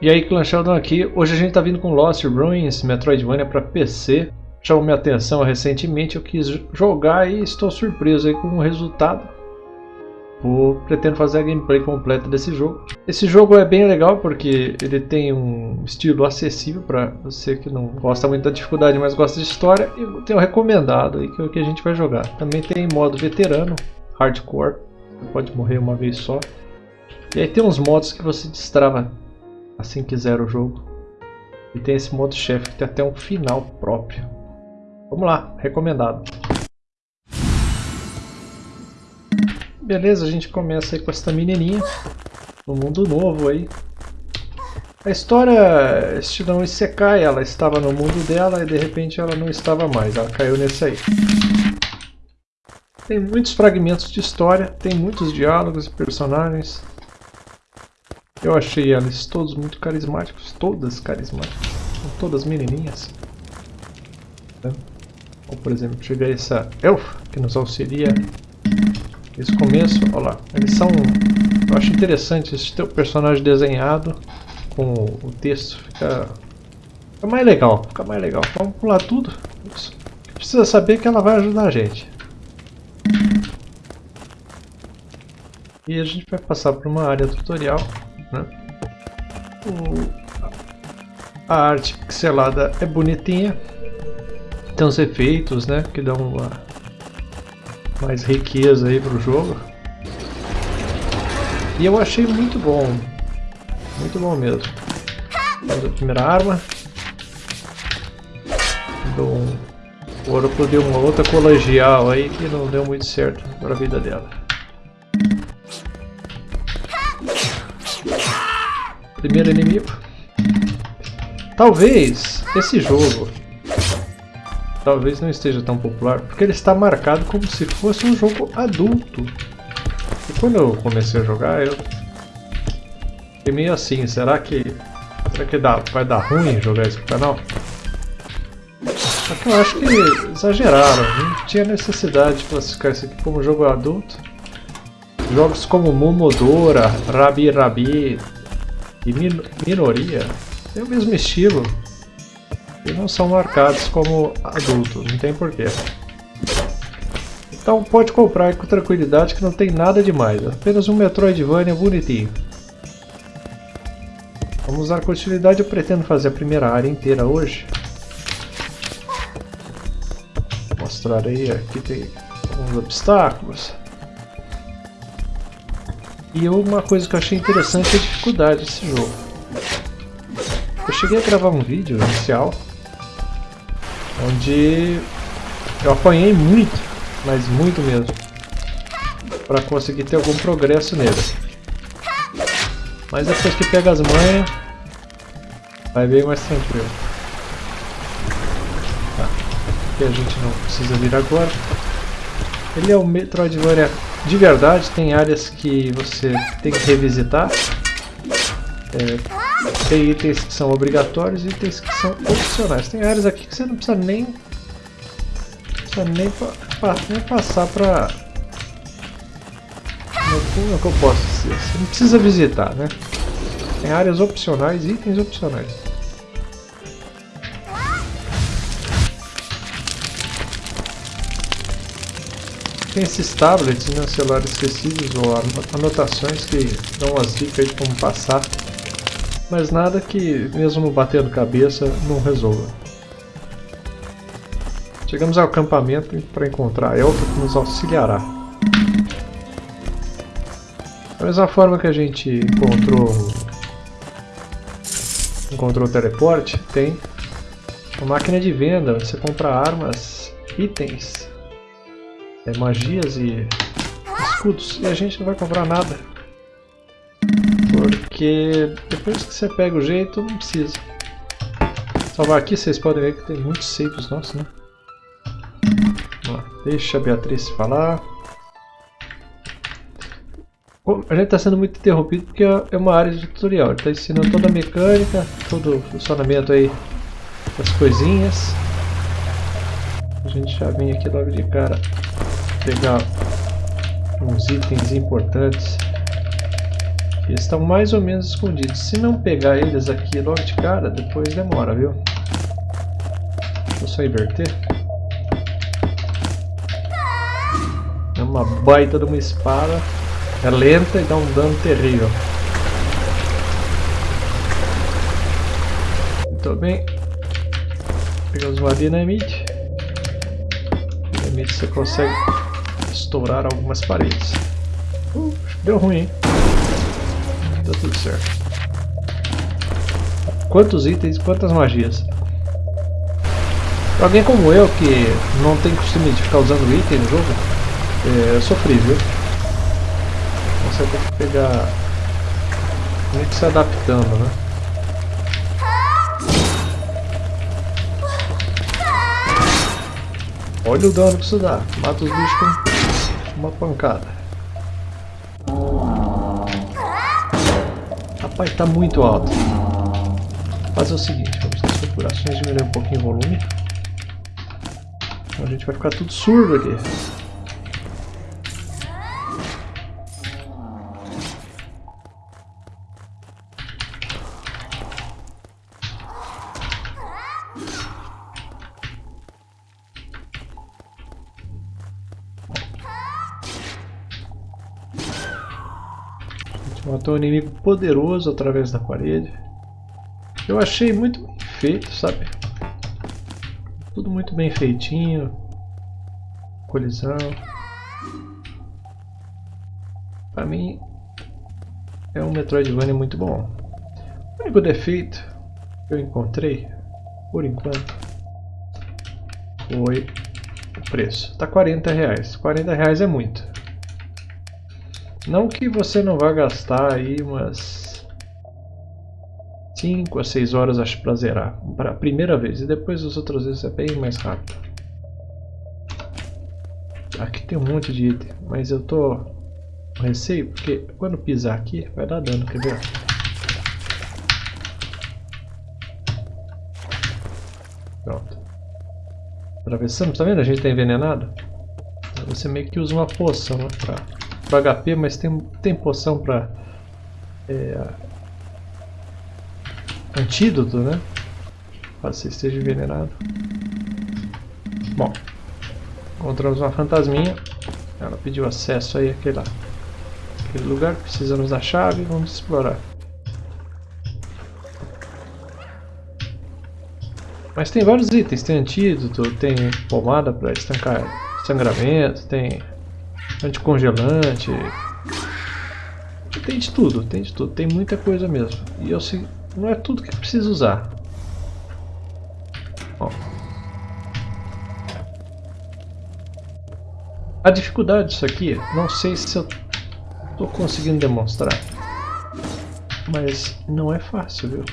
E aí, Clan Sheldon aqui. Hoje a gente tá vindo com Lost Ruins Metroidvania para PC. Chamou minha atenção recentemente, eu quis jogar e estou surpreso aí com o resultado. Vou, pretendo fazer a gameplay completa desse jogo. Esse jogo é bem legal porque ele tem um estilo acessível para você que não gosta muito da dificuldade, mas gosta de história. E tem um recomendado aí que é o que a gente vai jogar. Também tem modo veterano, hardcore, você pode morrer uma vez só. E aí tem uns modos que você destrava assim que zera o jogo. E tem esse modo chefe que tem até um final próprio. Vamos lá, recomendado. Beleza, a gente começa aí com essa menininha. No mundo novo aí. A história, estilão Isekai, ela estava no mundo dela e de repente ela não estava mais, ela caiu nesse aí. Tem muitos fragmentos de história, tem muitos diálogos e personagens. Eu achei elas todos muito carismáticos, todas carismáticas, são todas menininhas. Né? Ou por exemplo, chega essa elfa que nos auxilia esse começo, olha lá, eles são, eu acho interessante esse teu personagem desenhado com o texto, fica, fica mais legal, fica mais legal. Vamos pular tudo, precisa saber que ela vai ajudar a gente. E a gente vai passar por uma área tutorial né? O, a arte pixelada é bonitinha. Tem uns efeitos né, que dão uma mais riqueza aí pro jogo. E eu achei muito bom. Muito bom mesmo. Vamos a primeira arma. Dou um... O uma outra colegial aí que não deu muito certo para a vida dela. Primeiro inimigo. Talvez esse jogo talvez não esteja tão popular porque ele está marcado como se fosse um jogo adulto. E quando eu comecei a jogar, eu fiquei meio assim, será que será que dá, vai dar ruim jogar esse canal? Só que eu acho que exageraram, não tinha necessidade de classificar isso aqui como jogo adulto. Jogos como Momodora, Rabi Rabi, e min minoria tem o mesmo estilo e não são marcados como adultos, não tem porquê. Então pode comprar com tranquilidade que não tem nada demais, apenas um Metroidvania bonitinho. Vamos dar continuidade, eu pretendo fazer a primeira área inteira hoje. Vou mostrar aí, aqui tem alguns obstáculos. E uma coisa que eu achei interessante é a dificuldade desse jogo. Eu cheguei a gravar um vídeo inicial onde eu apanhei muito, mas muito mesmo, para conseguir ter algum progresso nele. Mas depois que pega as manhas, vai bem mais tranquilo. Tá. Aqui a gente não precisa vir agora. Ele é um Metroidvania de verdade, tem áreas que você tem que revisitar. É, tem itens que são obrigatórios e itens que são opcionais. Tem áreas aqui que você não precisa nem, precisa nem, pa, nem passar pra... Como é que eu posso dizer? Você não precisa visitar, né? Tem áreas opcionais, itens opcionais. Tem esses tablets, né, celulares esquecidos ou anotações que dão umas dicas de como passar, mas nada que, mesmo batendo cabeça, não resolva. Chegamos ao acampamento para encontrar a Elfa que nos auxiliará. Da mesma forma que a gente encontrou encontrou o teleporte, tem uma máquina de venda onde você compra armas, itens é, magias e escudos. E a gente não vai comprar nada. Porque depois que você pega o jeito, não precisa. Salvar aqui, vocês podem ver que tem muitos saves nossos, né? Deixa a Beatriz falar. A gente está sendo muito interrompido porque é uma área de tutorial. Está ensinando toda a mecânica, todo o funcionamento aí das coisinhas. A gente já vem aqui logo de cara pegar uns itens importantes. Eles estão mais ou menos escondidos. Se não pegar eles aqui logo de cara, depois demora, viu? Deixa eu só inverter. É uma baita de uma espada. É lenta e dá um dano terrível. Muito bem. Pegamos uma dinamite. Dinamite você consegue estourar algumas paredes. Uh, deu ruim, hein? Tá tudo certo. Quantos itens, quantas magias? Pra alguém como eu, que não tem costume de ficar usando item no jogo, é sofrível. Você tem que pegar... Tem que se adaptando, né? Olha o dano que isso dá. Mata os bichos com uma pancada. Rapaz, tá muito alto. Fazer o seguinte, vamos nas configurações diminuir um pouquinho o volume. A gente vai ficar tudo surdo aqui. Matou um inimigo poderoso através da parede. Eu achei muito bem feito, sabe? Tudo muito bem feitinho. Colisão. Pra mim, é um Metroidvania muito bom. O único defeito que eu encontrei, por enquanto, foi o preço. Tá 40 reais. 40 reais é muito. Não que você não vá gastar aí umas 5 a 6 horas acho pra zerar, para a primeira vez, e depois as outras vezes é bem mais rápido. Aqui tem um monte de item, mas eu tô com receio porque quando pisar aqui vai dar dano, quer ver? Pronto. Atravessamos, tá vendo? A gente tá envenenado. Você meio que usa uma poção né, pra para HP, mas tem, tem poção para é, antídoto, né? Caso você esteja envenenado. Bom, encontramos uma fantasminha. Ela pediu acesso aí àquele, àquele lugar. Precisamos da chave. Vamos explorar. Mas tem vários itens. Tem antídoto, tem pomada para estancar sangramento, tem anticongelante. Tem de tudo, tem de tudo, tem muita coisa mesmo. E eu sei, não é tudo que precisa usar. A dificuldade disso aqui, não sei se eu estou conseguindo demonstrar. Mas não é fácil, viu?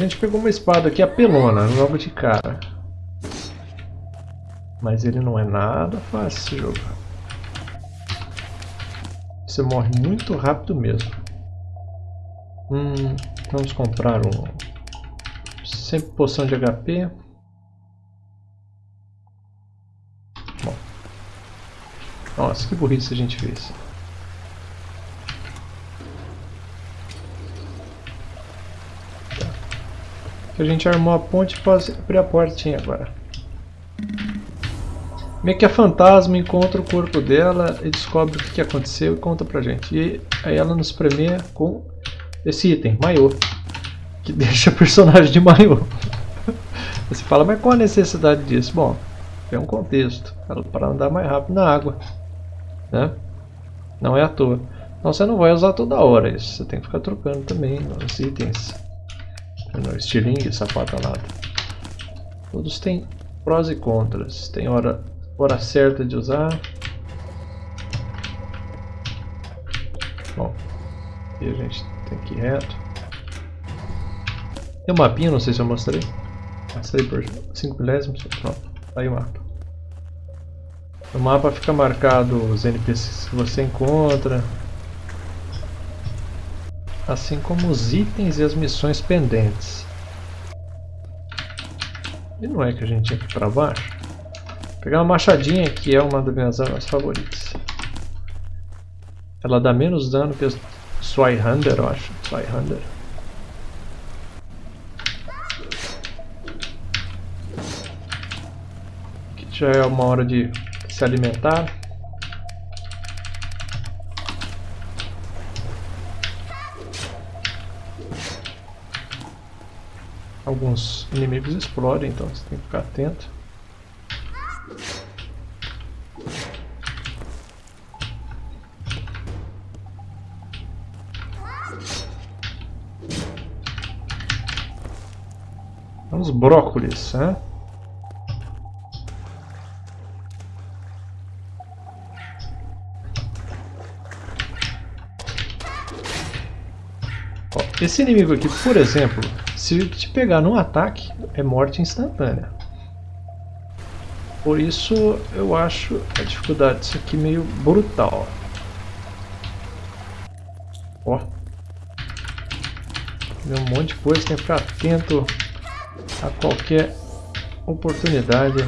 Gente pegou uma espada aqui apelona, logo de cara. Mas ele não é nada fácil jogar. Você morre muito rápido mesmo. Hum, vamos comprar um... Sempre poção de HP. Bom. Nossa, que burrice a gente fez. A gente armou a ponte e pode abrir a portinha agora. Meio que a fantasma encontra o corpo dela e descobre o que aconteceu e conta pra gente. E aí ela nos premia com esse item, maiô. Que deixa o personagem de maiô. Você fala, mas qual a necessidade disso? Bom, é um contexto. Para andar mais rápido na água. Né? Não é à toa. Então você não vai usar toda hora isso. Você tem que ficar trocando também os itens no estilingue, sapatalada. Todos têm prós e contras. Tem hora, hora certa de usar. Bom, aqui a gente tem que ir reto. Tem um mapinha, não sei se eu mostrei. Mostrei por 5 milésimos. Pronto, aí o mapa. No mapa fica marcado os NPCs que você encontra, assim como os itens e as missões pendentes. E não é que a gente tinha que ir para baixo? Vou pegar uma machadinha que é uma das minhas armas favoritas. Ela dá menos dano que a Swihunter, eu acho. Swihunter. Aqui já é uma hora de se alimentar. Alguns inimigos explodem, então você tem que ficar atento. Uns brócolis, né? Esse inimigo aqui, por exemplo, se te pegar num ataque, é morte instantânea. Por isso eu acho a dificuldade disso aqui meio brutal. Ó. Tem um monte de coisa, tem que ficar atento a qualquer oportunidade.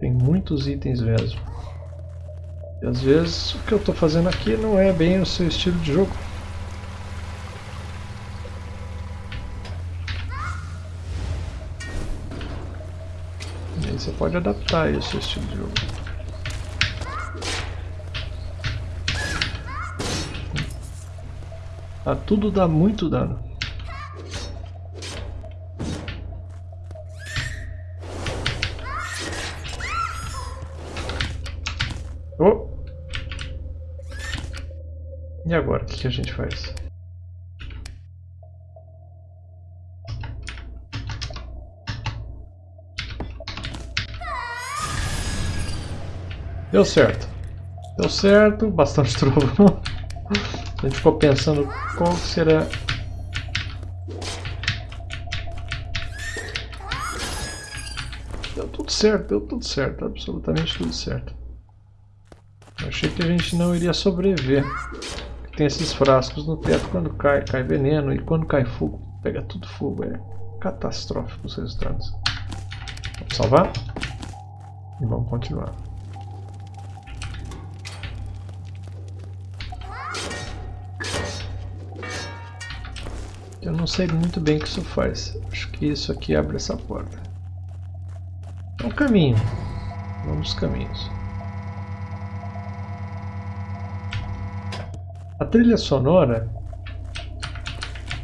Tem muitos itens mesmo. E às vezes o que eu estou fazendo aqui não é bem o seu estilo de jogo. Você pode adaptar esse estilo de jogo. Ah, tudo dá muito dano. Oh! E agora, o que, que a gente faz? Deu certo. Deu certo, bastante trovão. A gente ficou pensando qual será... Deu tudo certo, deu tudo certo, absolutamente tudo certo. Eu achei que a gente não iria sobreviver. Tem esses frascos no teto, quando cai, cai veneno e quando cai fogo, pega tudo fogo. É catastrófico os resultados. Vamos salvar e vamos continuar. Eu não sei muito bem o que isso faz. Acho que isso aqui abre essa porta. É um caminho. Vamos caminhos. A trilha sonora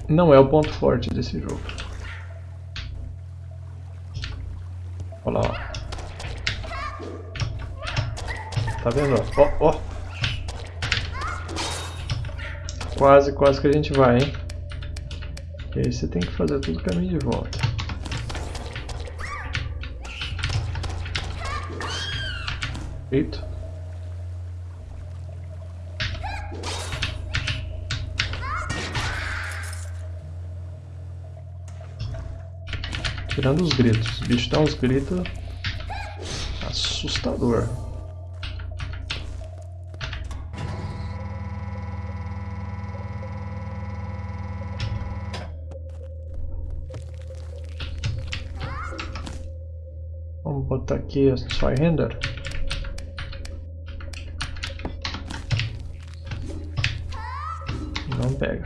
não é o ponto forte desse jogo. Olha lá, ó. Tá vendo? Ó, ó. Quase, quase que a gente vai, hein? E aí você tem que fazer todo o caminho de volta. Feito. Tirando os gritos. O bicho dá uns gritos assustador. Aqui só render. Não pega.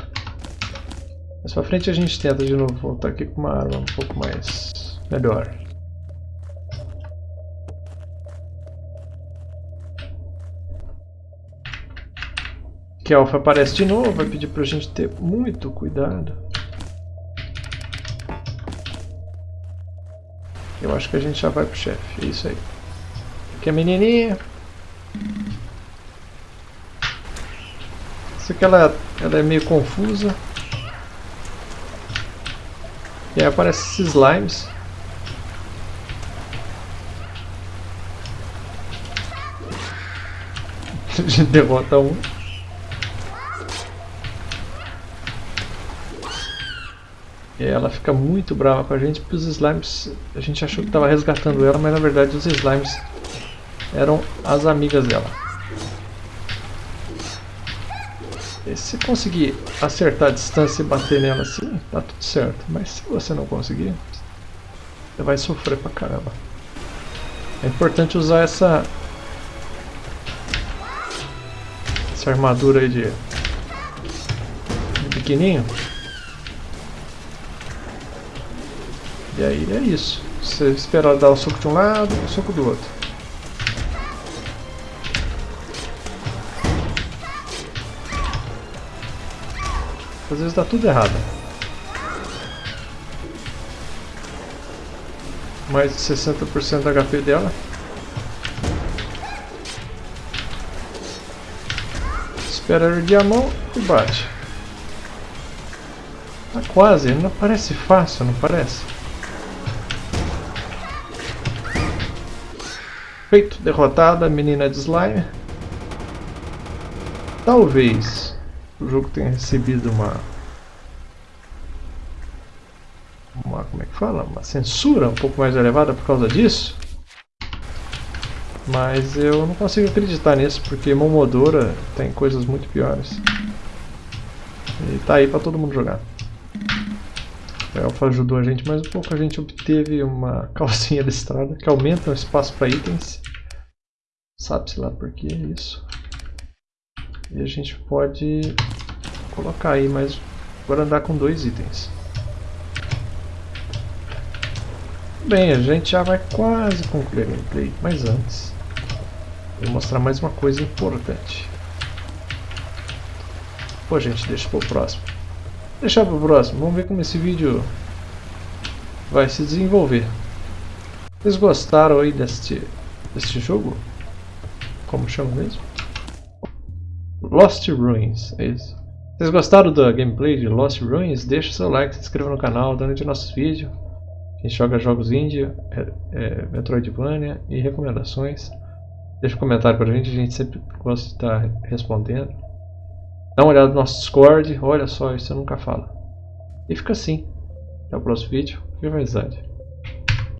Mais pra frente a gente tenta de novo voltar aqui com uma arma um pouco mais melhor. Que Alpha aparece de novo, vai pedir pra gente ter muito cuidado. Eu acho que a gente já vai pro chefe. É isso aí. Aqui a menininha. Isso aqui ela, ela é meio confusa. E aí aparece esses slimes. A gente derrota um. Ela fica muito brava com a gente porque os slimes, a gente achou que estava resgatando ela, mas na verdade os slimes eram as amigas dela. E se conseguir acertar a distância e bater nela assim, tá tudo certo. Mas se você não conseguir, você vai sofrer pra caramba. É importante usar essa essa armadura aí de, de pequenininho. E aí é isso. Você espera dar o soco de um lado, o soco do outro. Às vezes dá tudo errado. Mais de 60% da HP dela. Espera erguer a mão e bate. Tá quase, não parece fácil, não parece? Feito, derrotada menina de slime. Talvez o jogo tenha recebido uma uma como é que fala? Uma censura um pouco mais elevada por causa disso. Mas eu não consigo acreditar nisso porque Momodora tem coisas muito piores. E tá aí para todo mundo jogar a Elfa ajudou a gente mais um pouco a gente obteve uma calcinha listrada que aumenta o espaço para itens sabe-se lá por que isso e a gente pode colocar aí, mas agora andar com dois itens. Bem, a gente já vai quase concluir a gameplay, mas antes vou mostrar mais uma coisa importante. Pô gente, deixa pro próximo. Deixar pro próximo, vamos ver como esse vídeo vai se desenvolver. Vocês gostaram aí deste, deste jogo? Como chama mesmo? Lost Ruins, é isso. Vocês gostaram da gameplay de Lost Ruins? Deixa seu like, se inscreva no canal, dando de nossos vídeos. A gente joga jogos indie, é, é, Metroidvania e recomendações. Deixa um comentário pra gente, a gente sempre gosta de estar respondendo. Dá uma olhada no nosso Discord, olha só, isso eu nunca falo. E fica assim. Até o próximo vídeo, viva a amizade.